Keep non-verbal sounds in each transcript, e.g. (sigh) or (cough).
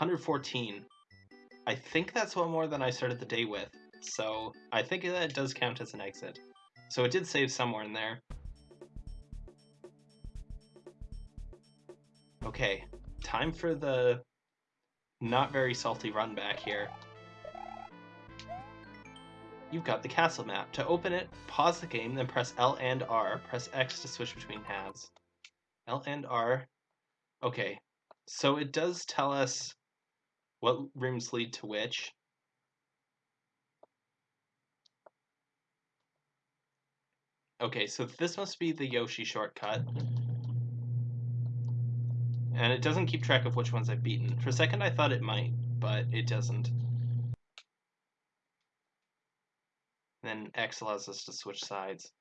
114. I think that's one more than I started the day with, so I think that does count as an exit. So it did save somewhere in there. Okay, time for the not very salty run back here. You've got the castle map. To open it, pause the game, then press L and R. Press X to switch between halves. L and R. Okay, so it does tell us what rooms lead to which. Okay, so this must be the Yoshi shortcut. And it doesn't keep track of which ones I've beaten. For a second I thought it might, but it doesn't. then X allows us to switch sides.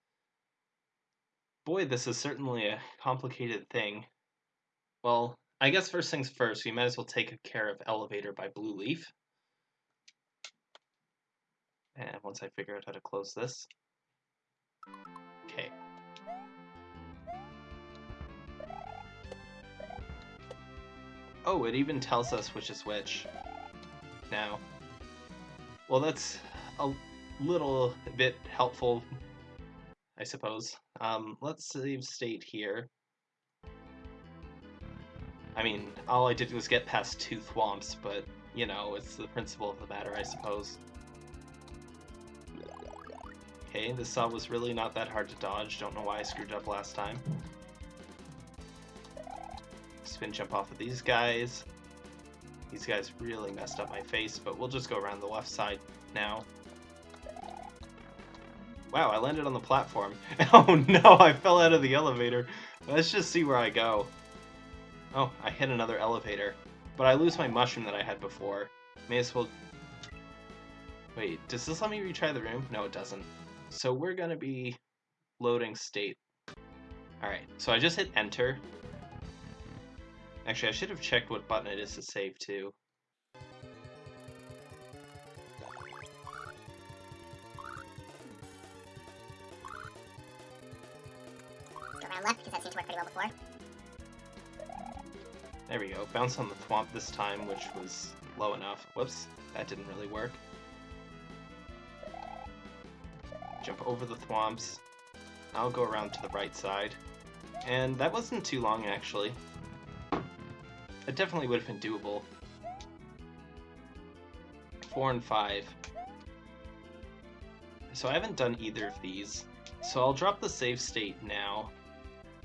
Boy, this is certainly a complicated thing. Well, I guess first things first, we might as well take care of Elevator by Blue Leaf. And once I figure out how to close this. Okay. Oh, it even tells us which is which. Now. Well, that's a little bit helpful, I suppose. Um, let's save state here. I mean, all I did was get past two thwomps, but, you know, it's the principle of the matter, I suppose. Okay, this saw was really not that hard to dodge. Don't know why I screwed up last time. Spin jump off of these guys. These guys really messed up my face, but we'll just go around the left side now. Wow, I landed on the platform. (laughs) Oh no, I fell out of the elevator. Let's just see where I go. Oh, I hit another elevator. But I lose my mushroom that I had before. May as well... Wait, does this let me retry the room? No, it doesn't. So we're gonna be loading state. Alright, so I just hit enter. Actually, I should have checked what button it is to save too. left because that seemed to work pretty well before. There we go. Bounce on the thwomp this time, which was low enough. Whoops, that didn't really work. Jump over the thwomps. I'll go around to the right side. And that wasn't too long, actually. It definitely would have been doable. Four and five. So I haven't done either of these. So I'll drop the save state now.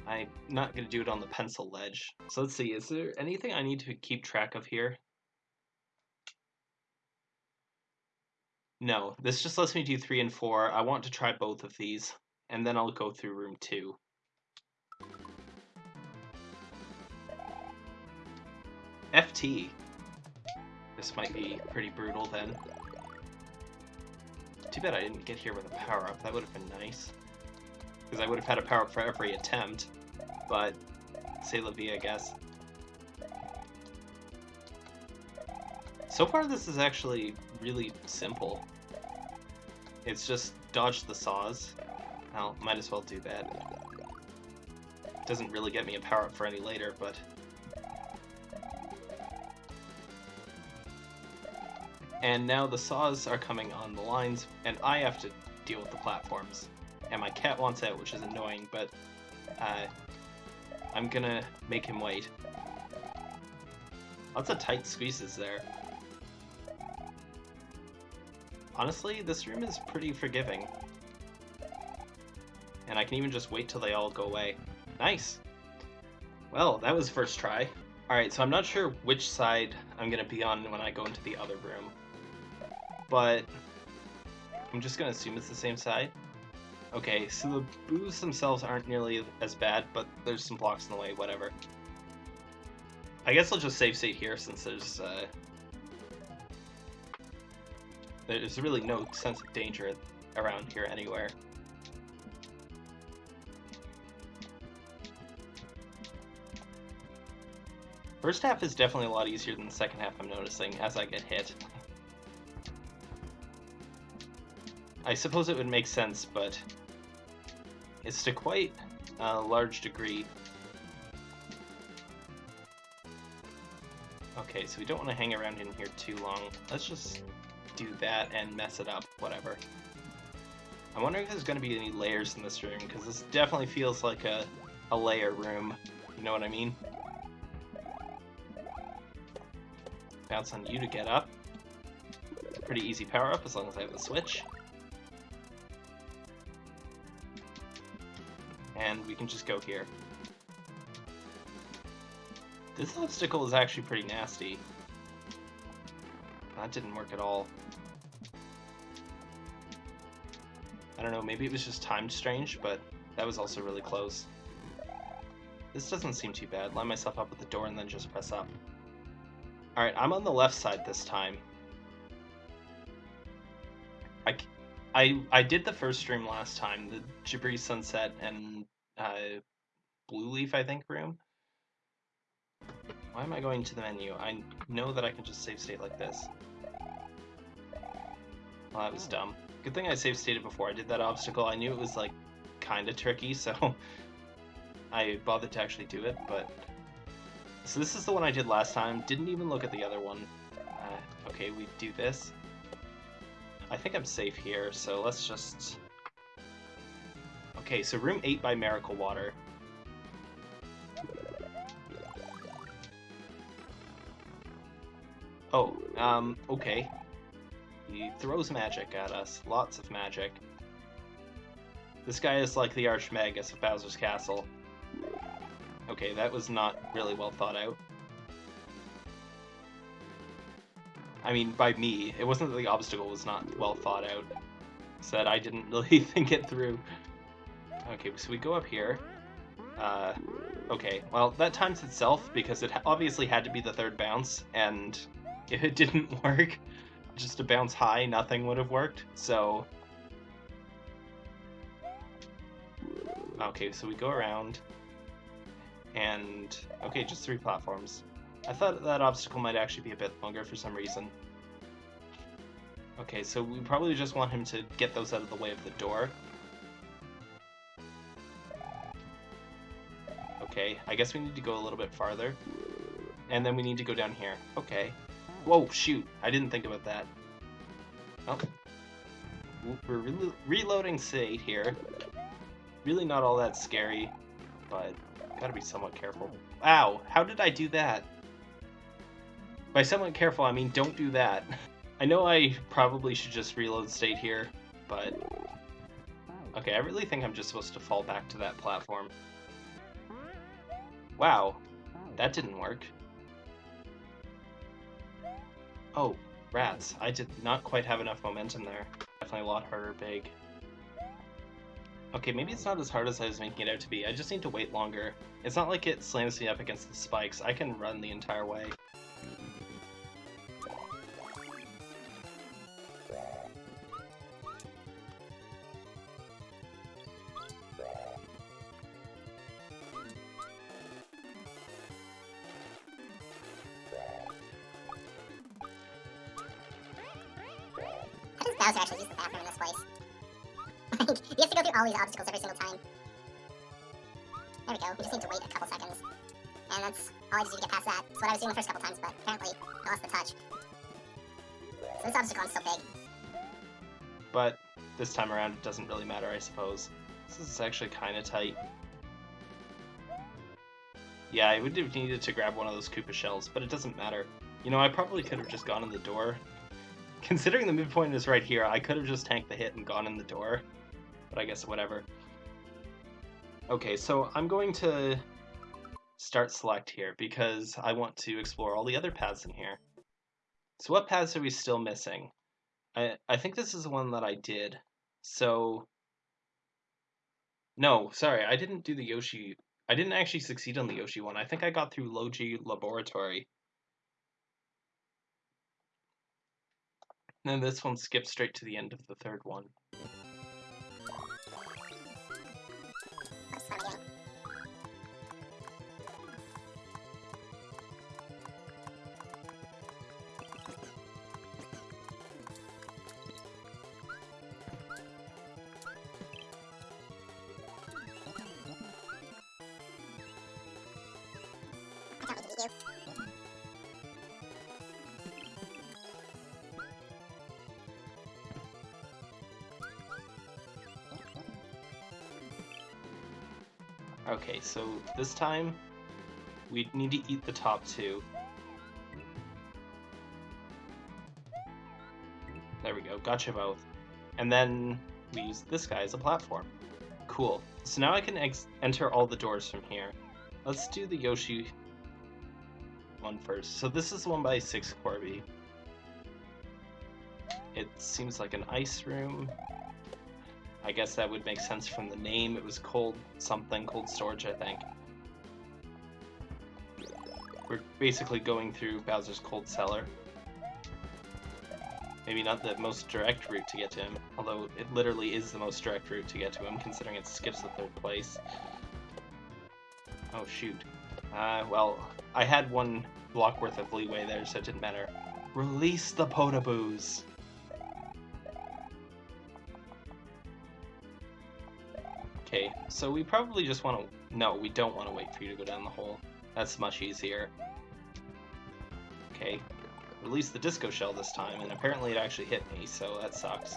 I'm not going to do it on the pencil ledge. So let's see, is there anything I need to keep track of here? No, this just lets me do 3 and 4. I want to try both of these, and then I'll go through room 2. FT. This might be pretty brutal then. Too bad I didn't get here with a power-up, that would have been nice because I would have had a power up for every attempt, but say la vie, I guess. So far this is actually really simple. It's just dodge the saws. Well, might as well do that. Doesn't really get me a power up for any later, but... And now the saws are coming on the lines, and I have to deal with the platforms and my cat wants out, which is annoying, but uh, I'm gonna make him wait. Lots of tight squeezes there. Honestly, this room is pretty forgiving. And I can even just wait till they all go away. Nice! Well, that was first try. Alright, so I'm not sure which side I'm gonna be on when I go into the other room. But I'm just gonna assume it's the same side. Okay, so the boos themselves aren't nearly as bad, but there's some blocks in the way, whatever. I guess I'll just save state here since there's, uh, There's really no sense of danger around here anywhere. First half is definitely a lot easier than the second half I'm noticing as I get hit. I suppose it would make sense, but it's to quite a large degree. Okay, so we don't want to hang around in here too long. Let's just do that and mess it up, whatever. I'm wondering if there's going to be any layers in this room, because this definitely feels like a, a layer room. You know what I mean? Bounce on you to get up. Pretty easy power up as long as I have the switch. And we can just go here. This obstacle is actually pretty nasty. That didn't work at all. I don't know, maybe it was just timed strange, but that was also really close. This doesn't seem too bad. Line myself up with the door and then just press up. Alright, I'm on the left side this time. I, I did the first stream last time, the Jabri Sunset and uh, Blue Leaf, I think, room. Why am I going to the menu? I know that I can just save state like this. Well, that was dumb. Good thing I save stated before I did that obstacle. I knew it was, like, kind of tricky, so (laughs) I bothered to actually do it, but... So this is the one I did last time. Didn't even look at the other one. Uh, okay, we do this. I think I'm safe here, so let's just... Okay, so room 8 by Miracle Water. Oh, um, okay. He throws magic at us. Lots of magic. This guy is like the Archmagus of Bowser's Castle. Okay, that was not really well thought out. I mean, by me. It wasn't that the obstacle was not well thought out. That I didn't (laughs) really think it through. Okay, so we go up here. Uh, okay, well, that times itself because it obviously had to be the third bounce, and (laughs) if it didn't (laughs) work, just to bounce high, nothing would have worked. So, okay, so we go around, and okay, just three platforms. I thought that obstacle might actually be a bit longer for some reason. Okay, so we probably just want him to get those out of the way of the door. Okay, I guess we need to go a little bit farther. And then we need to go down here. Okay. Whoa, shoot. I didn't think about that. Oh. We're re reloading state here. Really not all that scary, but gotta be somewhat careful. Ow! How did I do that? By somewhat careful, I mean don't do that. (laughs) I know I probably should just reload state here, but... Okay, I really think I'm just supposed to fall back to that platform. Wow, that didn't work. Oh, rats. I did not quite have enough momentum there. Definitely a lot harder big. Okay, maybe it's not as hard as I was making it out to be. I just need to wait longer. It's not like it slams me up against the spikes. I can run the entire way. Bowser actually use the bathroom in this place. (laughs) Like, you have to go through all these obstacles every single time. There we go. We just need to wait a couple seconds. And that's all I just do to get past that. That's what I was doing the first couple times, but apparently I lost the touch. So this obstacle is so big. But this time around, it doesn't really matter, I suppose. This is actually kind of tight. Yeah, I would have needed to grab one of those Koopa shells, but it doesn't matter. You know, I probably could have just gone in the door Considering the midpoint is right here, I could have just tanked the hit and gone in the door. But I guess whatever. Okay, so I'm going to start select here because I want to explore all the other paths in here. So what paths are we still missing? I, I think this is the one that I did. So... No, sorry, I didn't do the Yoshi... I didn't actually succeed on the Yoshi one. I think I got through Logi Laboratory. And this one skips straight to the end of the third one. So this time we need to eat the top two. There we go, gotcha both. And then we use this guy as a platform. Cool. So now I can enter all the doors from here. Let's do the Yoshi one first. So this is one by 6 Corby. It seems like an ice room. I guess that would make sense from the name. It was cold something, cold storage, I think. We're basically going through Bowser's cold cellar. Maybe not the most direct route to get to him, although it literally is the most direct route to get to him, considering it skips the third place. Oh shoot. Uh, well, I had one block worth of leeway there, so it didn't matter. Release the Podoboos! So we probably just want to... No, we don't want to wait for you to go down the hole. That's much easier. Okay, release the disco shell this time, and apparently it actually hit me, so that sucks.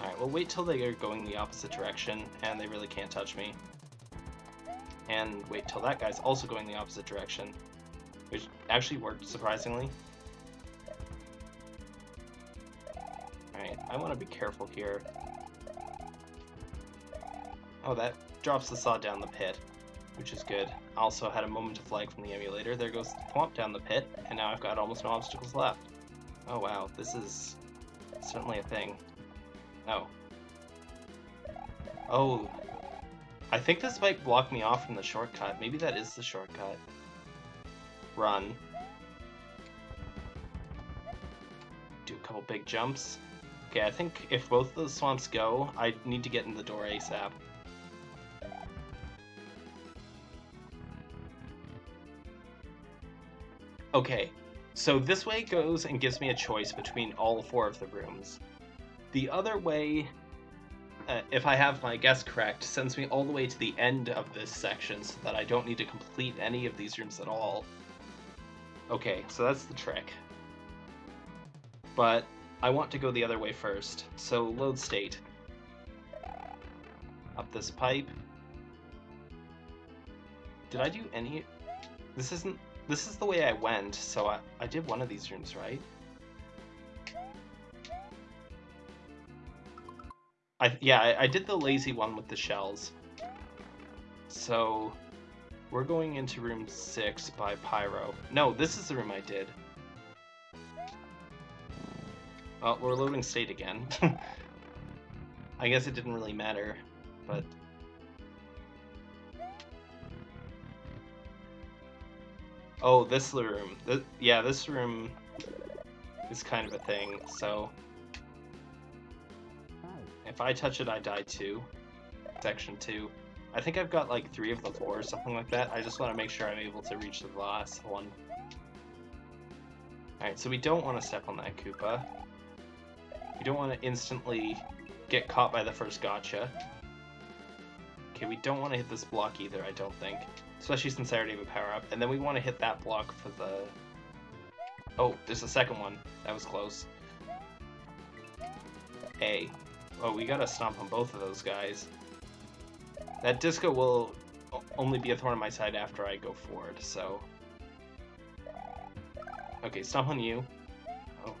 Alright, well wait till they are going the opposite direction, and they really can't touch me. And wait till that guy's also going the opposite direction, which actually worked, surprisingly. Alright, I want to be careful here. Oh, that drops the saw down the pit, which is good. I Also had a moment of lag from the emulator. There goes the Thwomp down the pit, and now I've got almost no obstacles left. Oh wow, this is certainly a thing. Oh. Oh. I think this might block me off from the shortcut. Maybe that is the shortcut. Run. Do a couple big jumps. Okay, I think if both of those thwomps go, I need to get in the door ASAP. Okay, so this way goes and gives me a choice between all four of the rooms. The other way, uh, if I have my guess correct, sends me all the way to the end of this section so that I don't need to complete any of these rooms at all. Okay, so that's the trick. But I want to go the other way first, so load state. Up this pipe. Did I do any... This isn't this is the way I went, so I, I did one of these rooms, right? I Yeah, I, I did the lazy one with the shells. So, we're going into room 6 by Pyro. No, this is the room I did. Well, we're loading state again. (laughs) I guess it didn't really matter, but Oh, this room. This, yeah, this room is kind of a thing, so... If I touch it, I die too. Section 2. I think I've got like three of the four or something like that. I just want to make sure I'm able to reach the last one. Alright, so we don't want to step on that Koopa. We don't want to instantly get caught by the first gotcha. Okay, we don't want to hit this block either, I don't think. Especially since have a power-up. And then we want to hit that block for the... Oh, there's a second one. That was close. A. Oh, we gotta stomp on both of those guys. That disco will only be a thorn on my side after I go forward, so... Okay, stomp on you. Oh.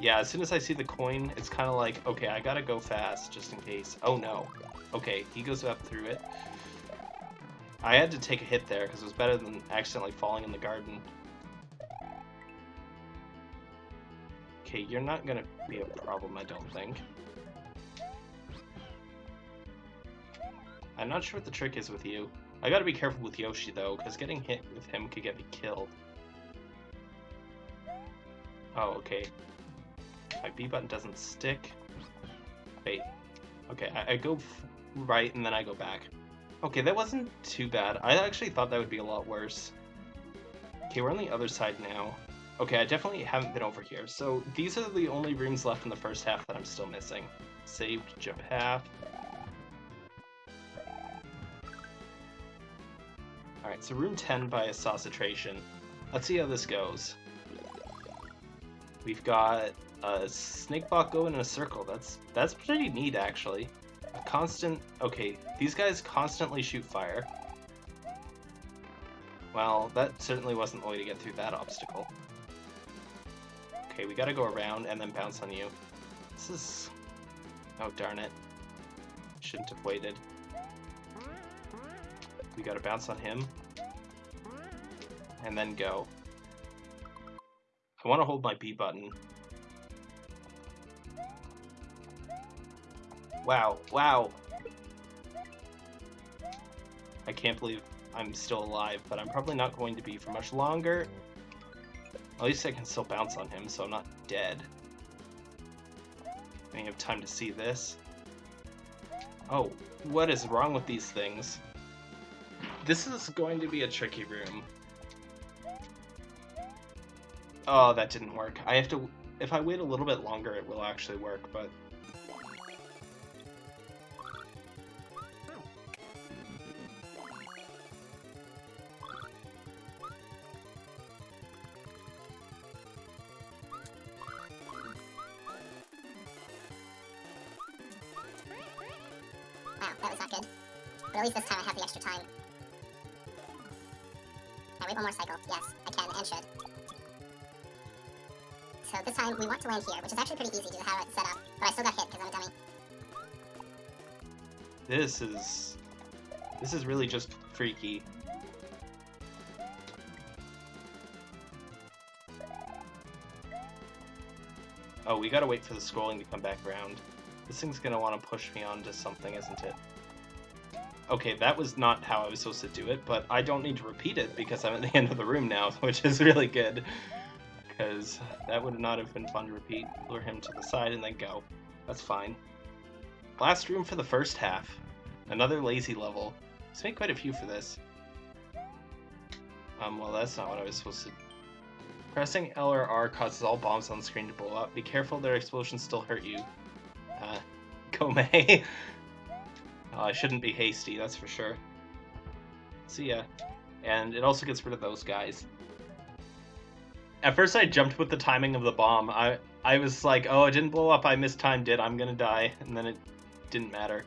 Yeah, as soon as I see the coin, it's kind of like, okay, I gotta go fast, just in case. Oh no. Okay, he goes up through it. I had to take a hit there because it was better than accidentally falling in the garden. Okay, you're not gonna be a problem, I don't think. I'm not sure what the trick is with you. I gotta be careful with Yoshi, though, because getting hit with him could get me killed. Oh, okay. My B button doesn't stick. Wait. Okay, I, I go right and then I go back. Okay, that wasn't too bad. I actually thought that would be a lot worse. Okay, we're on the other side now. Okay, I definitely haven't been over here. So these are the only rooms left in the first half that I'm still missing. Saved, jump half. Alright, so room 10 by a Assassination. Let's see how this goes. We've got a snake bot going in a circle. That's that's pretty neat, actually. Constant... Okay, these guys constantly shoot fire. Well, that certainly wasn't the way to get through that obstacle. Okay, we gotta go around and then bounce on you. This is... Oh, darn it. Shouldn't have waited. We gotta bounce on him. And then go. I want to hold my B button. Wow, wow! I can't believe I'm still alive, but I'm probably not going to be for much longer. At least I can still bounce on him, so I'm not dead. I have time to see this. Oh, what is wrong with these things? This is going to be a tricky room. Oh, that didn't work. I have to... If I wait a little bit longer, it will actually work, but... This is... This is really just freaky. Oh, we gotta wait for the scrolling to come back around. This thing's gonna want to push me onto something, isn't it? Okay, that was not how I was supposed to do it, but I don't need to repeat it because I'm at the (laughs) end of the room now, (laughs) which is really good. Because that would not have been fun to repeat. Lure him to the side and then go. That's fine. Last room for the first half. Another lazy level. Let's make quite a few for this. Um, well, that's not what I was supposed to... Pressing L or R causes all bombs on the screen to blow up. Be careful their explosions still hurt you. Uh, (laughs) Komei. oh, I shouldn't be hasty, that's for sure. See ya. And it also gets rid of those guys. At first I jumped with the timing of the bomb. I I was like, oh, it didn't blow up, I mistimed it, I'm gonna die. And then it didn't matter.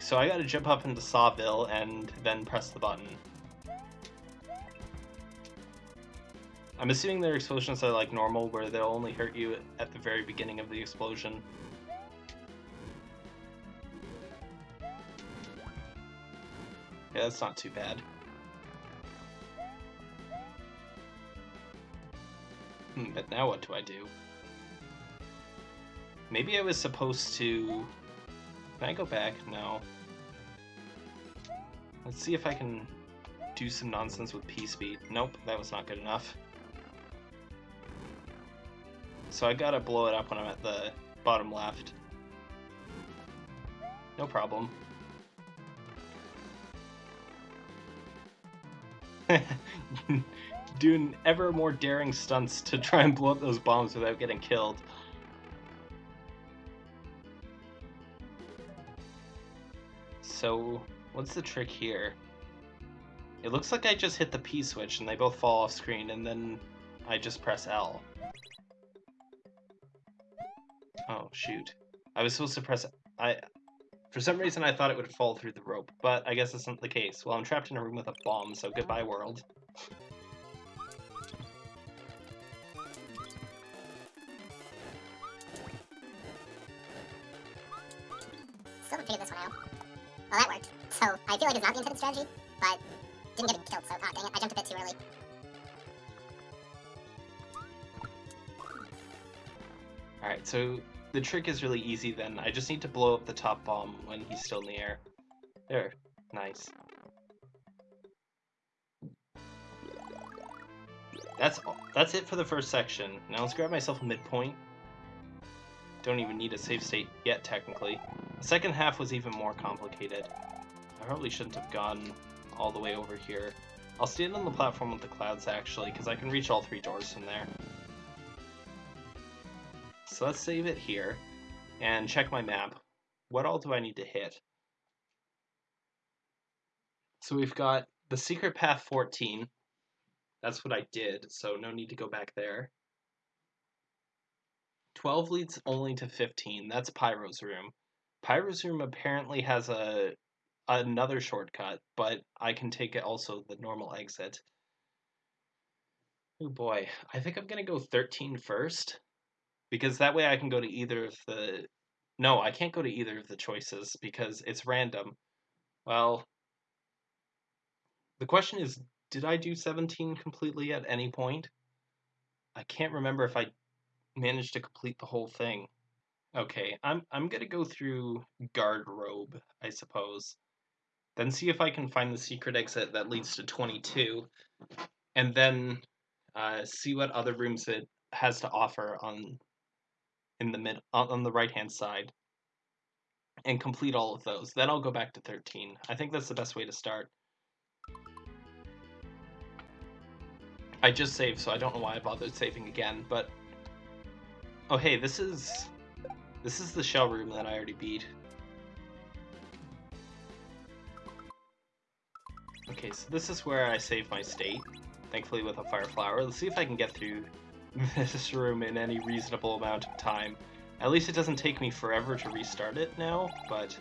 So I gotta jump up into Sawville and then press the button. I'm assuming their explosions are like normal, where they'll only hurt you at the very beginning of the explosion. Yeah, that's not too bad. Hmm, but now what do I do? Maybe I was supposed to... Can I go back? No. Let's see if I can do some nonsense with P-Speed. Nope, that was not good enough. So I gotta blow it up when I'm at the bottom left. No problem. (laughs) Doing ever more daring stunts to try and blow up those bombs without getting killed. So, what's the trick here? It looks like I just hit the P switch and they both fall off screen and then I just press L. Oh, shoot. I was supposed to press... I. For some reason I thought it would fall through the rope, but I guess that's not the case. Well, I'm trapped in a room with a bomb, so goodbye world. Still So, I feel like it's not the intended strategy, but didn't get killed, so, ah, dang it, I jumped a bit too early. Alright, so the trick is really easy then. I just need to blow up the top bomb when he's still in the air. There. Nice. That's all. That's it for the first section. Now let's grab myself a midpoint. Don't even need a save state yet, technically. The second half was even more complicated. I probably shouldn't have gone all the way over here. I'll stand on the platform with the clouds, actually, because I can reach all three doors from there. So let's save it here and check my map. What all do I need to hit? So we've got the secret path 14. That's what I did, so no need to go back there. 12 leads only to 15. That's Pyro's room. Pyro's room apparently has a another shortcut, but I can take it also the normal exit. Oh boy, I think I'm gonna go 13 first, because that way I can go to either of the. No, I can't go to either of the choices because it's random. Well, the question is, did I do 17 completely at any point? I can't remember if I managed to complete the whole thing. Okay, I'm I'm gonna go through guard robe, I suppose. Then see if I can find the secret exit that leads to 22, and then uh, see what other rooms it has to offer on in the mid on the right hand side, and complete all of those. Then I'll go back to 13. I think that's the best way to start. I just saved, so I don't know why I bothered saving again, but... Oh hey, this is... This is the shell room that I already beat. Okay, so this is where I save my state, thankfully with a fire flower. Let's see if I can get through (laughs) this room in any reasonable amount of time. At least it doesn't take me forever to restart it now, but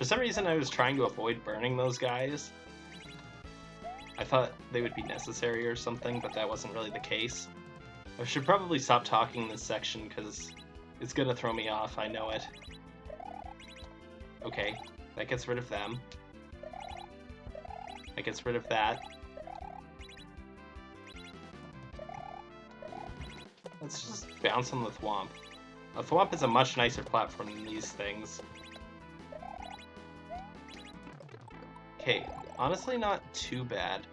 For some reason, I was trying to avoid burning those guys. I thought they would be necessary or something, but that wasn't really the case. I should probably stop talking in this section, because it's gonna throw me off, I know it. Okay, that gets rid of them. That gets rid of that. Let's just bounce on the Thwomp. A Thwomp is a much nicer platform than these things. Okay, honestly not too bad.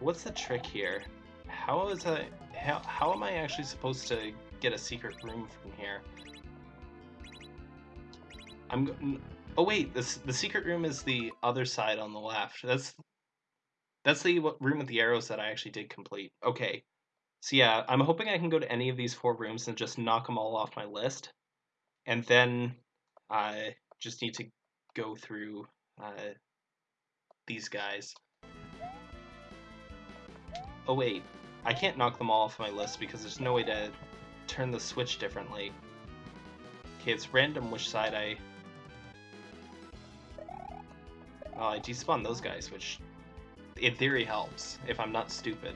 What's the trick here? How is I how, how am I actually supposed to get a secret room from here? I'm Oh wait, this the secret room is the other side on the left. That's that's the room with the arrows that I actually did complete. Okay. So yeah, I'm hoping I can go to any of these four rooms and just knock them all off my list. And then I just need to go through uh, these guys. Oh wait, I can't knock them all off my list because there's no way to turn the switch differently. Okay, it's random which side I... Oh, I despawn those guys, which in theory helps, if I'm not stupid.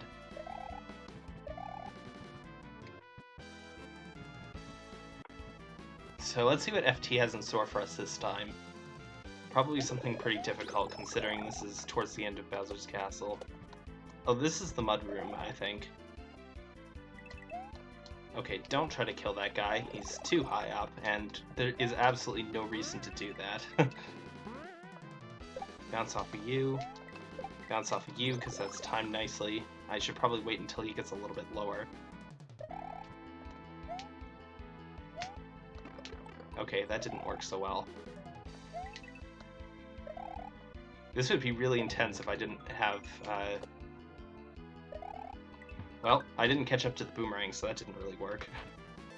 So let's see what FT has in store for us this time. Probably something pretty difficult considering this is towards the end of Bowser's Castle. Oh, this is the mud room, I think. Okay, don't try to kill that guy. He's too high up, and there is absolutely no reason to do that. (laughs) Bounce off of you. Bounce off of you, because that's timed nicely. I should probably wait until he gets a little bit lower. Okay, that didn't work so well. This would be really intense if I didn't have, uh... Well, I didn't catch up to the boomerang, so that didn't really work. (laughs)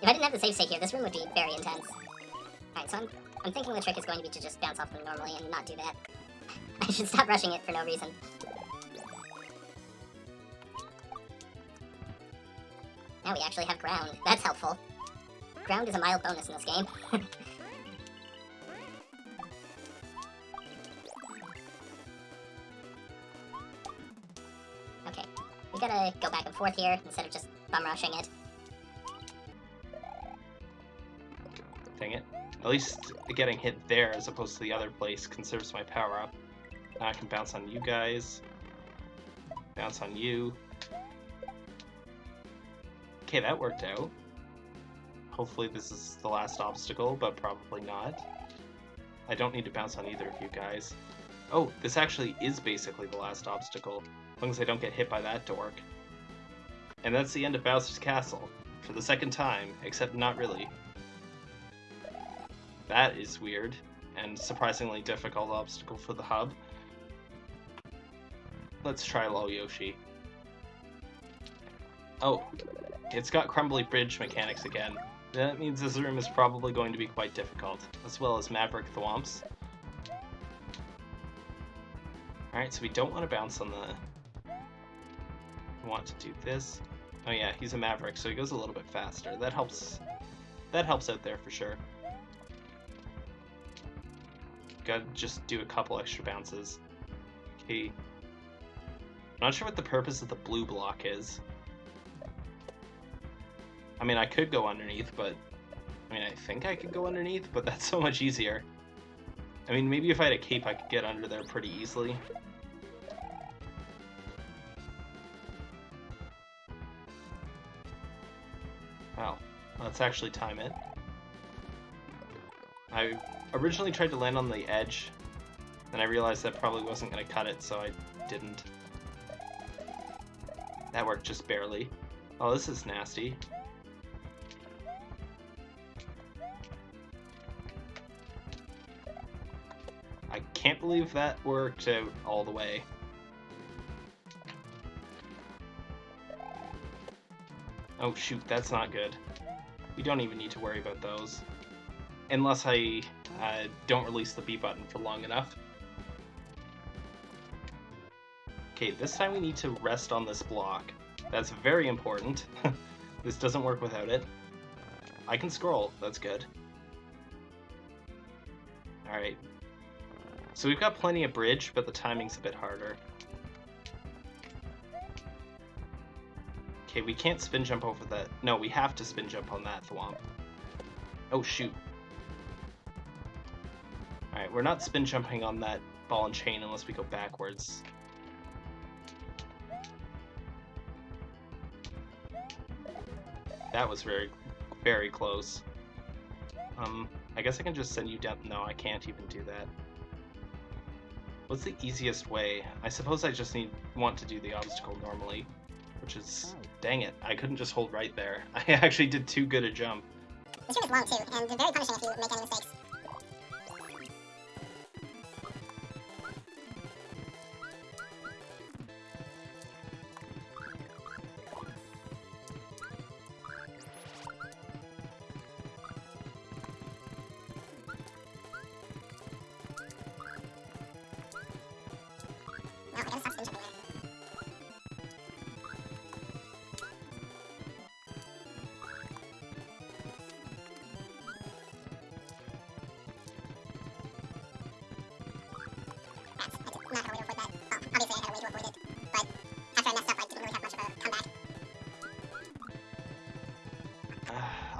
If I didn't have the save state here, this room would be very intense. Alright, so I'm, I'm thinking the trick is going to be to just bounce off them normally and not do that. (laughs) Should stop rushing it for no reason. Now we actually have ground. That's helpful. Ground is a mild bonus in this game. (laughs) Okay, we gotta go back and forth here instead of just bum rushing it. Dang it. At least getting hit there as opposed to the other place conserves my power up. I can bounce on you guys. Bounce on you. Okay, that worked out. Hopefully this is the last obstacle, but probably not. I don't need to bounce on either of you guys. Oh, this actually is basically the last obstacle. As long as I don't get hit by that dork. And that's the end of Bowser's Castle. For the second time, except not really. That is weird, and surprisingly difficult obstacle for the hub. Let's try Low Yoshi. Oh, it's got crumbly bridge mechanics again. That means this room is probably going to be quite difficult, as well as Maverick Thwomps. Alright, so we don't want to bounce on the We want to do this. Oh yeah, he's a Maverick, so he goes a little bit faster. That helps. That helps out there for sure. Gotta just do a couple extra bounces. Okay. Not sure what the purpose of the blue block is. I mean, I could go underneath, but... I mean, I think I could go underneath, but that's so much easier. I mean, maybe if I had a cape, I could get under there pretty easily. Well, let's actually time it. I originally tried to land on the edge, then I realized that probably wasn't going to cut it, so I didn't. That worked just barely. Oh, this is nasty. I can't believe that worked out all the way. Oh shoot, that's not good. We don't even need to worry about those. Unless I uh, don't release the B button for long enough. Okay, this time we need to rest on this block. That's very important. (laughs) this doesn't work without it. I can scroll, that's good. Alright. So we've got plenty of bridge, but the timing's a bit harder. Okay, we can't spin jump over that. No, we have to spin jump on that thwomp. Oh, shoot. Alright, we're not spin jumping on that ball and chain unless we go backwards. That was very, very close. Um, I guess I can just send you down. No, I can't even do that. What's the easiest way? I suppose I just need want to do the obstacle normally, which is... Dang it, I couldn't just hold right there. (laughs) I actually did too good a jump. Is long too, and very punishing if you make any mistakes.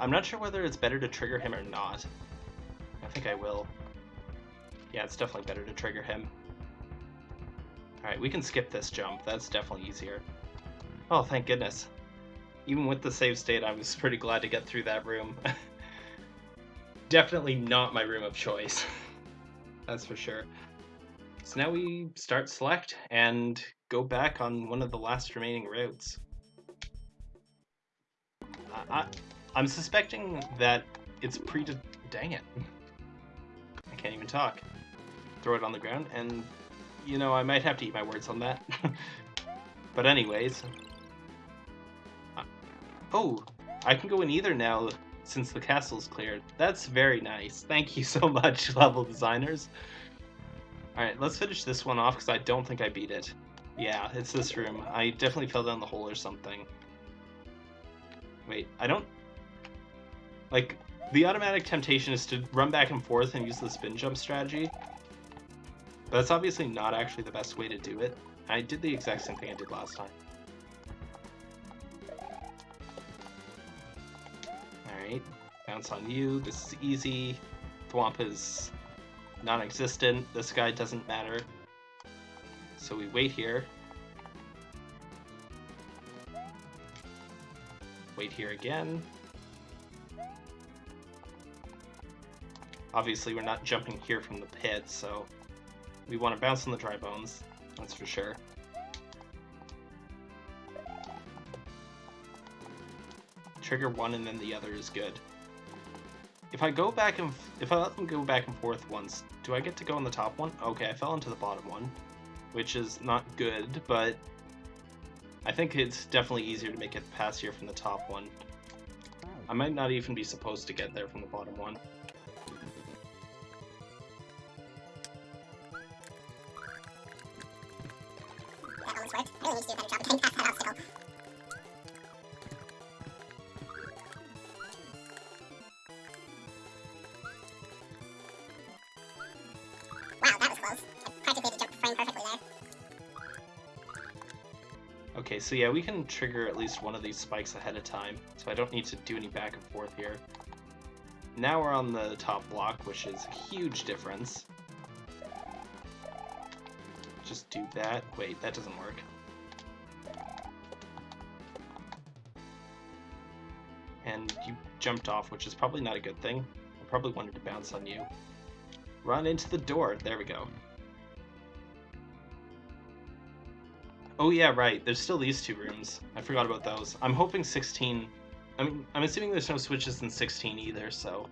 I'm not sure whether it's better to trigger him or not. I think I will. Yeah, it's definitely better to trigger him. Alright, we can skip this jump. That's definitely easier. Oh, thank goodness. Even with the save state, I was pretty glad to get through that room. (laughs) definitely not my room of choice. (laughs) That's for sure. So now we start select and go back on one of the last remaining routes. I, I, I'm suspecting that it's pre. Dang it. I can't even talk. Throw it on the ground, and you know, I might have to eat my words on that. (laughs) but, anyways. Uh, oh, I can go in either now since the castle's cleared. That's very nice. Thank you so (laughs) much, level designers. Alright, let's finish this one off because I don't think I beat it. Yeah, it's this room. I definitely fell down the hole or something. Wait, I don't like, the automatic temptation is to run back and forth and use the spin jump strategy. But that's obviously not actually the best way to do it. I did the exact same thing I did last time. Alright, bounce on you. This is easy. Thwomp is non-existent. This guy doesn't matter. So we wait here. Wait here again. Obviously, we're not jumping here from the pit, so we want to bounce on the dry bones, that's for sure. Trigger one and then the other is good. If I go back and if I let them go back and forth once, do I get to go on the top one? Okay, I fell into the bottom one, which is not good, but I think it's definitely easier to make it past here from the top one. I might not even be supposed to get there from the bottom one. this work. I really need to do a better job of getting past that obstacle. Wow, that was close. I practically jumped the frame perfectly there. Okay, so yeah, we can trigger at least one of these spikes ahead of time, so I don't need to do any back and forth here. Now we're on the top block, which is a huge difference do that. Wait, that doesn't work. And you jumped off, which is probably not a good thing. I probably wanted to bounce on you. Run into the door. There we go. Oh yeah, right. There's still these two rooms. I forgot about those. I'm hoping 16... I mean, I'm assuming there's no switches in 16 either, so...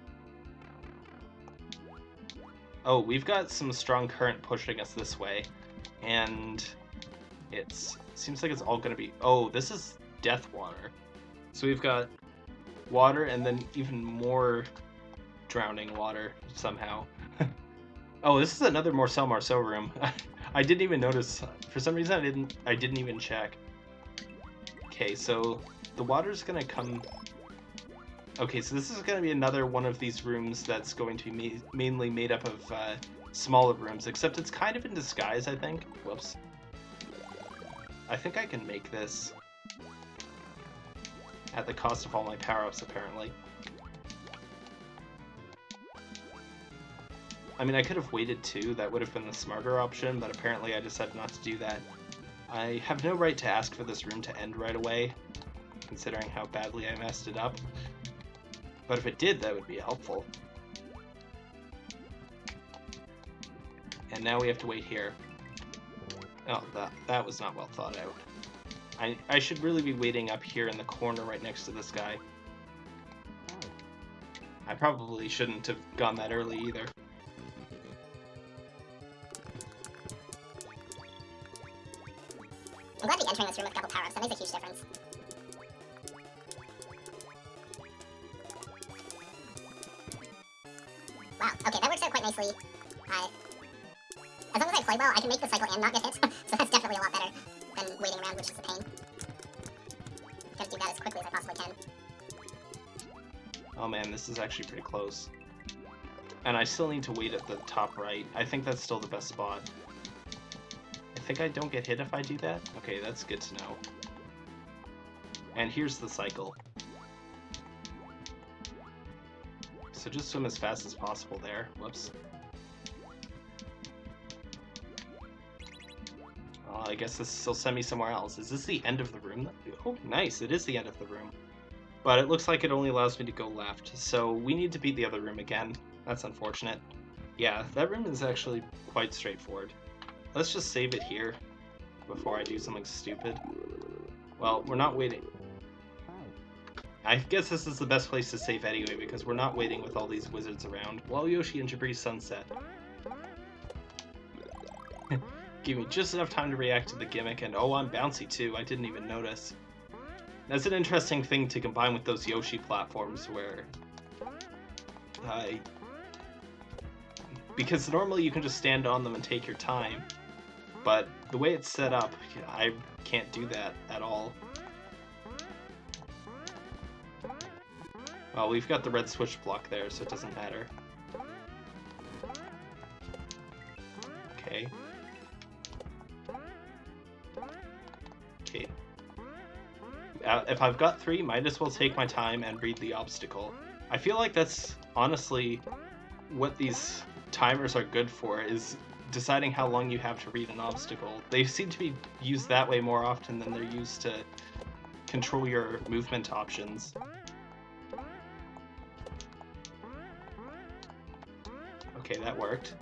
Oh, we've got some strong current pushing us this way, and it's seems like it's all gonna be. Oh, this is death water. So we've got water and then even more drowning water somehow. (laughs) oh, this is another Marcel Marceau room. (laughs) I didn't even notice. For some reason, I didn't. I didn't even check. Okay, so the water's gonna come. Okay, so this is gonna be another one of these rooms that's going to be ma mainly made up of uh, smaller rooms, except it's kind of in disguise. I think. Whoops. I think I can make this at the cost of all my power-ups, apparently. I mean, I could have waited too, that would have been the smarter option, but apparently I decided not to do that. I have no right to ask for this room to end right away, considering how badly I messed it up. But if it did, that would be helpful. And now we have to wait here. Oh, that, that was not well thought out. I, I should really be waiting up here in the corner right next to this guy. I probably shouldn't have gone that early either. I'm glad to be entering this room with a couple power-ups. That makes a huge difference. Wow, okay, that works out quite nicely. I... play well, I can make the cycle and not get hit, (laughs) so that's definitely a lot better than waiting around, which is a pain. Gotta do that as quickly as I possibly can. Oh man, this is actually pretty close. And I still need to wait at the top right. I think that's still the best spot. I think I don't get hit if I do that? Okay, that's good to know. And here's the cycle. So just swim as fast as possible there. Whoops. I guess this will send me somewhere else. Is this the end of the room? Oh, nice. It is the end of the room. But it looks like it only allows me to go left, so we need to beat the other room again. That's unfortunate. Yeah, that room is actually quite straightforward. Let's just save it here before I do something stupid. Well, we're not waiting. I guess this is the best place to save anyway, because we're not waiting with all these wizards around. While Yoshi and Jabri sunset. (laughs) Give me just enough time to react to the gimmick, and oh, I'm bouncy too, I didn't even notice. That's an interesting thing to combine with those Yoshi platforms where... I... Because normally you can just stand on them and take your time, but the way it's set up, I can't do that at all. Well, we've got the red switch block there, so it doesn't matter. Okay. Uh, if I've got three, might as well take my time and read the obstacle. I feel like that's honestly what these timers are good for, is deciding how long you have to read an obstacle. They seem to be used that way more often than they're used to control your movement options. Okay, that worked.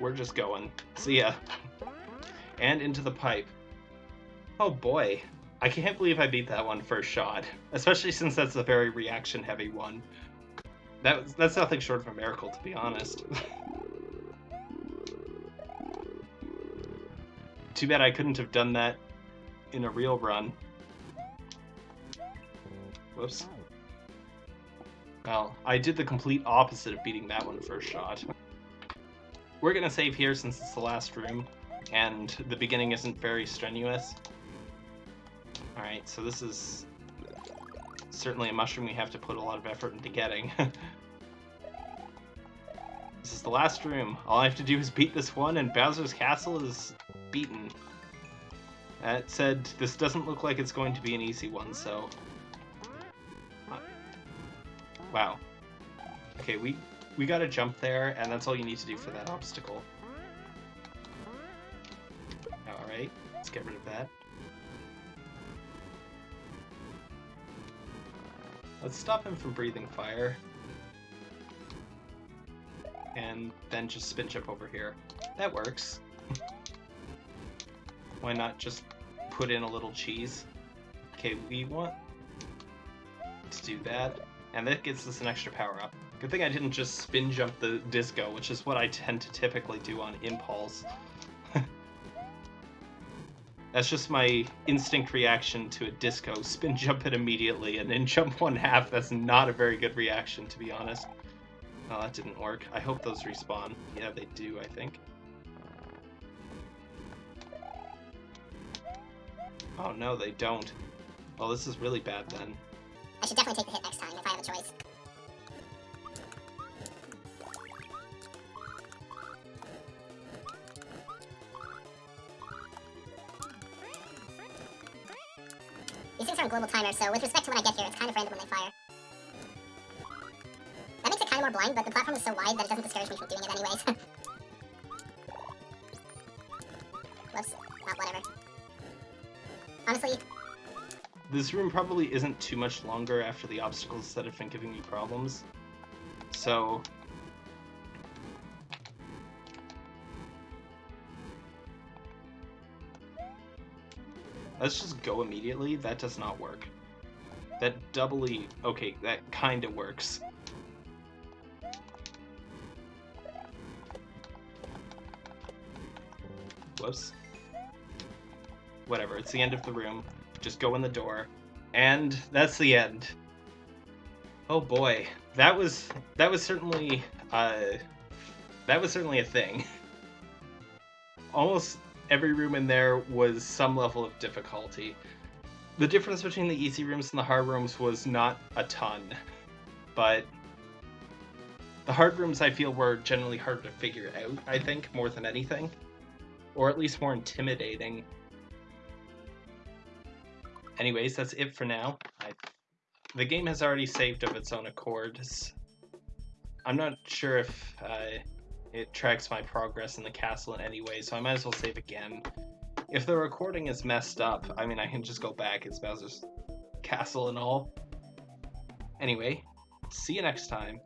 We're just going. See ya. And into the pipe. Oh boy. I can't believe I beat that one first shot. Especially since that's a very reaction heavy one. That, that's nothing short of a miracle, to be honest. Too bad I couldn't have done that in a real run. Whoops. Well, I did the complete opposite of beating that one first shot. We're gonna save here since it's the last room, and the beginning isn't very strenuous. Alright, so this is certainly a mushroom we have to put a lot of effort into getting. (laughs) This is the last room. All I have to do is beat this one, and Bowser's Castle is beaten. That said, this doesn't look like it's going to be an easy one, so... Wow. Okay, we, we gotta jump there, and that's all you need to do for that obstacle. Alright, let's get rid of that. Let's stop him from breathing fire. And then just spin jump over here. That works. (laughs) Why not just put in a little cheese? Okay, we want to do that. And that gets us an extra power up. Good thing I didn't just spin jump the disco, which is what I tend to typically do on Impulse. (laughs) That's just my instinct reaction to a disco. (laughs) Spin jump it immediately and then jump one half. That's not a very good reaction, to be honest. Oh, that didn't work. I hope those respawn. Yeah, they do, I think. Oh no, they don't. Well, this is really bad then. I should definitely take the hit next time if I have a choice. On global timer, so with respect to when I get here, it's kind of random when they fire. That makes it kind of more blind, but the platform is so wide that it doesn't discourage me from doing it anyways. (laughs) Whoops. Oh, whatever. Honestly, This room probably isn't too much longer after the obstacles that have been giving me problems. So... Let's just go immediately. That does not work. That doubly... Okay, that kinda works. Whoops. Whatever, it's the end of the room. Just go in the door. And that's the end. Oh boy. That was that was certainly uh that was certainly a thing. (laughs) Almost every room in there was some level of difficulty. The difference between the easy rooms and the hard rooms was not a ton, but the hard rooms I feel were generally harder to figure out, I think, more than anything. Or at least more intimidating. Anyways, that's it for now. I, the game has already saved of its own accord. I'm not sure if uh, it tracks my progress in the castle in any way, so I might as well save again. If the recording is messed up, I mean, I can just go back. It's Bowser's castle and all. Anyway, see you next time.